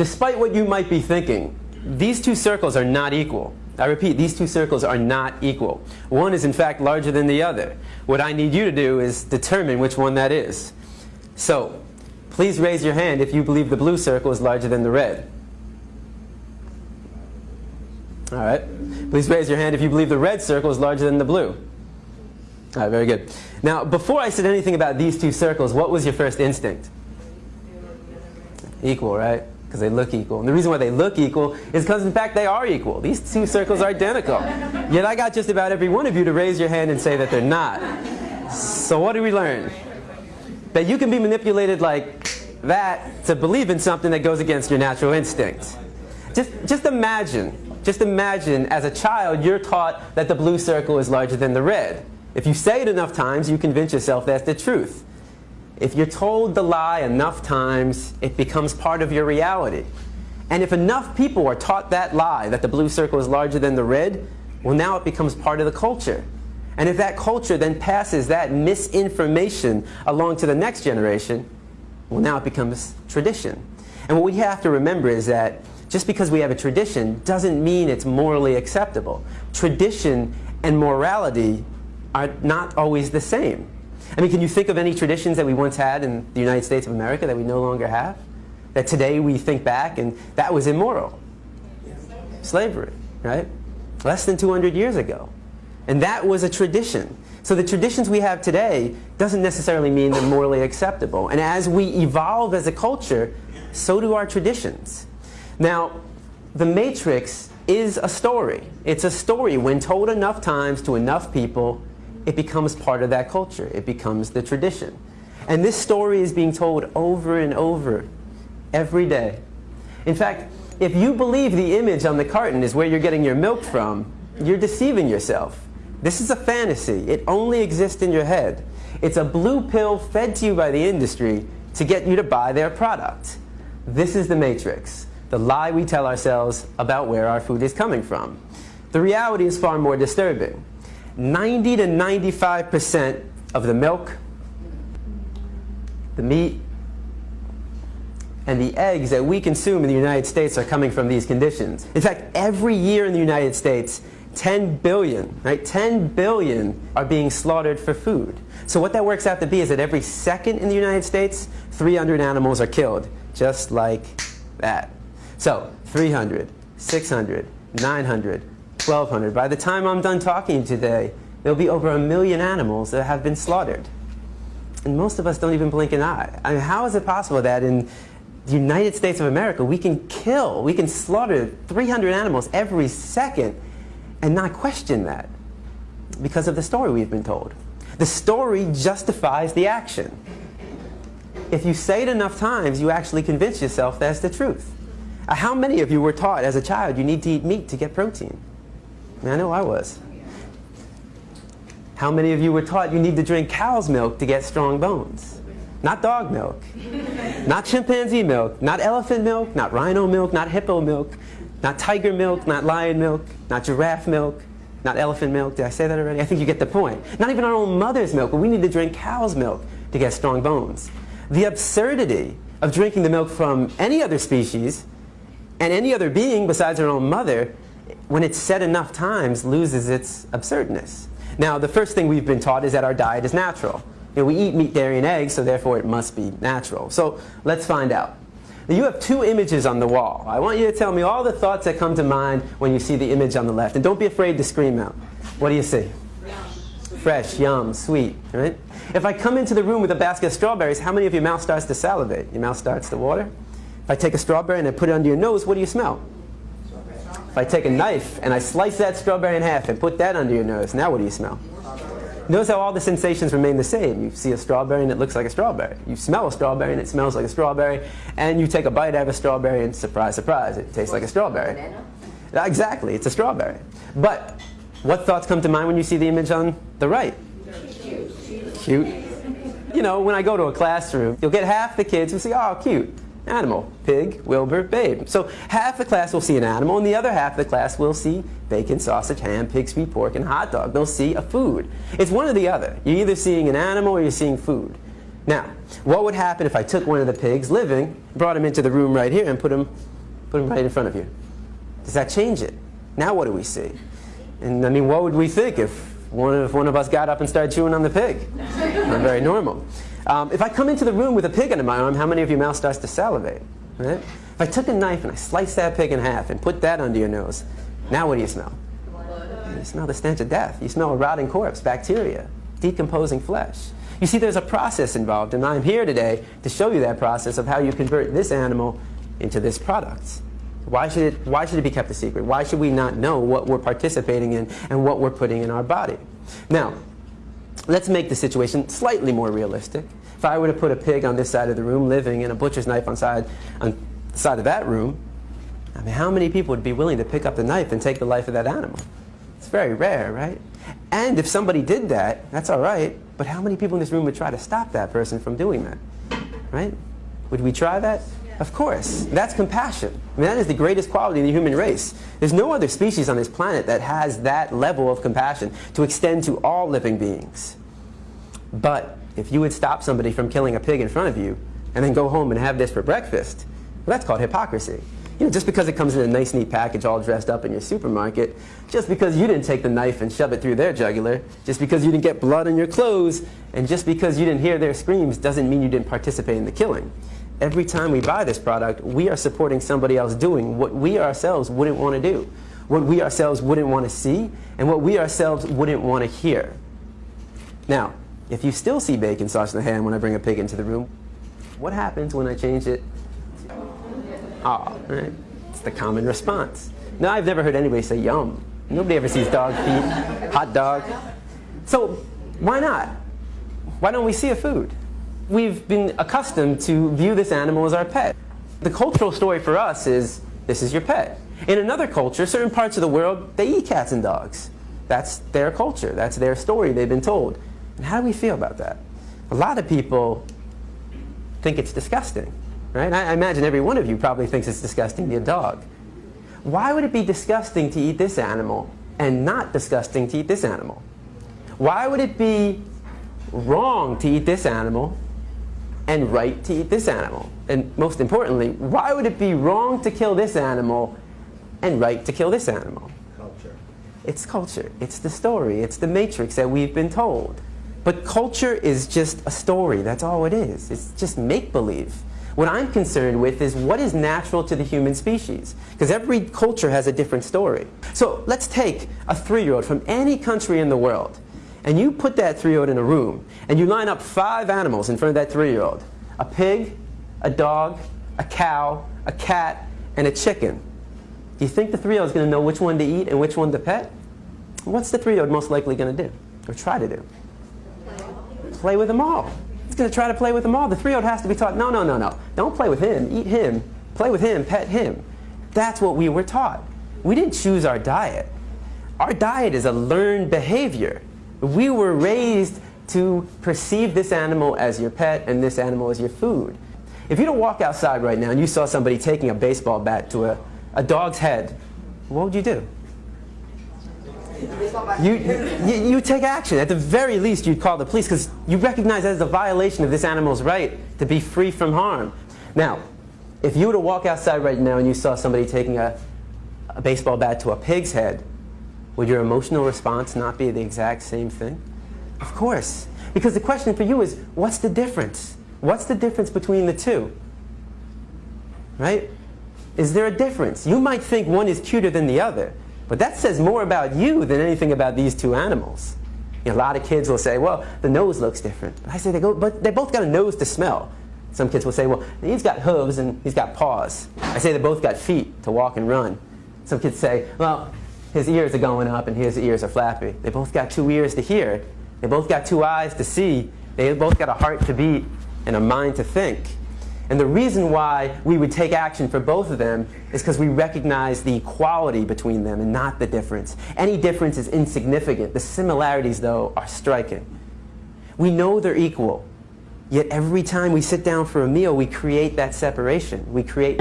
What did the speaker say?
despite what you might be thinking, these two circles are not equal. I repeat, these two circles are not equal. One is in fact larger than the other. What I need you to do is determine which one that is. So, please raise your hand if you believe the blue circle is larger than the red. All right. Please raise your hand if you believe the red circle is larger than the blue. All right, very good. Now, before I said anything about these two circles, what was your first instinct? Equal, right? Because they look equal. And the reason why they look equal is because, in fact, they are equal. These two circles are identical. Yet I got just about every one of you to raise your hand and say that they're not. So what do we learn? That you can be manipulated like that to believe in something that goes against your natural instinct. Just, just imagine just imagine as a child you're taught that the blue circle is larger than the red. If you say it enough times, you convince yourself that's the truth. If you're told the lie enough times, it becomes part of your reality. And if enough people are taught that lie, that the blue circle is larger than the red, well now it becomes part of the culture. And if that culture then passes that misinformation along to the next generation, well now it becomes tradition. And what we have to remember is that just because we have a tradition doesn't mean it's morally acceptable. Tradition and morality are not always the same. I mean, can you think of any traditions that we once had in the United States of America that we no longer have? That today we think back and that was immoral. Slavery, right? Less than 200 years ago. And that was a tradition. So the traditions we have today doesn't necessarily mean they're morally acceptable. And as we evolve as a culture, so do our traditions. Now, The Matrix is a story. It's a story. When told enough times to enough people, it becomes part of that culture. It becomes the tradition. And this story is being told over and over every day. In fact, if you believe the image on the carton is where you're getting your milk from, you're deceiving yourself. This is a fantasy. It only exists in your head. It's a blue pill fed to you by the industry to get you to buy their product. This is the Matrix the lie we tell ourselves about where our food is coming from. The reality is far more disturbing. 90 to 95% of the milk, the meat, and the eggs that we consume in the United States are coming from these conditions. In fact, every year in the United States, 10 billion, right? 10 billion are being slaughtered for food. So what that works out to be is that every second in the United States, 300 animals are killed, just like that. So 300, 600, 900, 1200. By the time I'm done talking today, there'll be over a million animals that have been slaughtered. And most of us don't even blink an eye. I mean, how is it possible that in the United States of America we can kill, we can slaughter 300 animals every second and not question that because of the story we've been told. The story justifies the action. If you say it enough times, you actually convince yourself that's the truth. How many of you were taught as a child you need to eat meat to get protein? I, know I was. How many of you were taught you need to drink cow's milk to get strong bones? Not dog milk, not chimpanzee milk, not elephant milk, not rhino milk, not hippo milk, not tiger milk, not lion milk, not giraffe milk, not elephant milk. Did I say that already? I think you get the point. Not even our own mother's milk, but we need to drink cow's milk to get strong bones. The absurdity of drinking the milk from any other species and any other being besides our own mother, when it's said enough times, loses its absurdness. Now, the first thing we've been taught is that our diet is natural. You know, we eat meat, dairy, and eggs, so therefore it must be natural. So let's find out. Now, you have two images on the wall. I want you to tell me all the thoughts that come to mind when you see the image on the left. And don't be afraid to scream out. What do you see? Fresh, yum, sweet, right? If I come into the room with a basket of strawberries, how many of your mouth starts to salivate? Your mouth starts to water? If I take a strawberry and I put it under your nose, what do you smell? If I take a knife and I slice that strawberry in half and put that under your nose, now what do you smell? Notice how all the sensations remain the same. You see a strawberry and it looks like a strawberry. You smell a strawberry and it smells like a strawberry. And you take a bite out of a strawberry and surprise, surprise, it tastes like a strawberry. Exactly, it's a strawberry. But what thoughts come to mind when you see the image on the right? Cute. Cute. You know, when I go to a classroom, you'll get half the kids who say, oh, cute animal. Pig, Wilbur, babe. So half the class will see an animal, and the other half of the class will see bacon, sausage, ham, pig's sweet pork, and hot dog. They'll see a food. It's one or the other. You're either seeing an animal or you're seeing food. Now, What would happen if I took one of the pigs living, brought him into the room right here, and put him, put him right in front of you? Does that change it? Now what do we see? And I mean, what would we think if one of, one of us got up and started chewing on the pig? Not very normal. Um, if I come into the room with a pig under my arm, how many of your mouth starts to salivate? Right? If I took a knife and I sliced that pig in half and put that under your nose, now what do you smell? You smell the stench of death. You smell a rotting corpse, bacteria, decomposing flesh. You see, there's a process involved, and I'm here today to show you that process of how you convert this animal into this product. Why should, it, why should it be kept a secret? Why should we not know what we're participating in and what we're putting in our body? Now, let's make the situation slightly more realistic. If I were to put a pig on this side of the room living and a butcher's knife on, side, on the side of that room, I mean, how many people would be willing to pick up the knife and take the life of that animal? It's very rare, right? And if somebody did that, that's all right, but how many people in this room would try to stop that person from doing that? Right? Would we try that? Of course. That's compassion. I mean, that is the greatest quality in the human race. There's no other species on this planet that has that level of compassion to extend to all living beings. But if you would stop somebody from killing a pig in front of you and then go home and have this for breakfast, well, that's called hypocrisy. You know, just because it comes in a nice, neat package all dressed up in your supermarket, just because you didn't take the knife and shove it through their jugular, just because you didn't get blood on your clothes, and just because you didn't hear their screams doesn't mean you didn't participate in the killing. Every time we buy this product, we are supporting somebody else doing what we ourselves wouldn't want to do, what we ourselves wouldn't want to see, and what we ourselves wouldn't want to hear. Now, if you still see bacon sauce in the ham when I bring a pig into the room, what happens when I change it Ah, right? It's the common response. Now, I've never heard anybody say yum. Nobody ever sees dog feet, hot dog. So why not? Why don't we see a food? We've been accustomed to view this animal as our pet. The cultural story for us is this is your pet. In another culture, certain parts of the world, they eat cats and dogs. That's their culture. That's their story they've been told. And how do we feel about that? A lot of people think it's disgusting. Right? I imagine every one of you probably thinks it's disgusting to eat a dog. Why would it be disgusting to eat this animal and not disgusting to eat this animal? Why would it be wrong to eat this animal and right to eat this animal? And most importantly, why would it be wrong to kill this animal and right to kill this animal? Culture. It's culture. It's the story. It's the matrix that we've been told. But culture is just a story. That's all it is. It's just make-believe. What I'm concerned with is what is natural to the human species. Because every culture has a different story. So let's take a three-year-old from any country in the world, and you put that three-year-old in a room, and you line up five animals in front of that three-year-old. A pig, a dog, a cow, a cat, and a chicken. Do you think the three-year-old is going to know which one to eat and which one to pet? What's the three-year-old most likely going to do, or try to do? Play with them all. He's going to try to play with them all. The three-year-old has to be taught, no, no, no, no. Don't play with him. Eat him. Play with him. Pet him. That's what we were taught. We didn't choose our diet. Our diet is a learned behavior. We were raised to perceive this animal as your pet and this animal as your food. If you don't walk outside right now and you saw somebody taking a baseball bat to a, a dog's head, what would you do? You, you, you take action. At the very least, you'd call the police because you recognize that as a violation of this animal's right to be free from harm. Now, if you were to walk outside right now and you saw somebody taking a, a baseball bat to a pig's head, would your emotional response not be the exact same thing? Of course. Because the question for you is, what's the difference? What's the difference between the two? Right? Is there a difference? You might think one is cuter than the other. But that says more about you than anything about these two animals. You know, a lot of kids will say, well, the nose looks different. But I say, they, go, but they both got a nose to smell. Some kids will say, well, he's got hooves and he's got paws. I say they both got feet to walk and run. Some kids say, well, his ears are going up and his ears are flappy. They both got two ears to hear. They both got two eyes to see. They both got a heart to beat and a mind to think. And the reason why we would take action for both of them is because we recognize the equality between them and not the difference. Any difference is insignificant. The similarities, though, are striking. We know they're equal, yet every time we sit down for a meal, we create that separation. We create...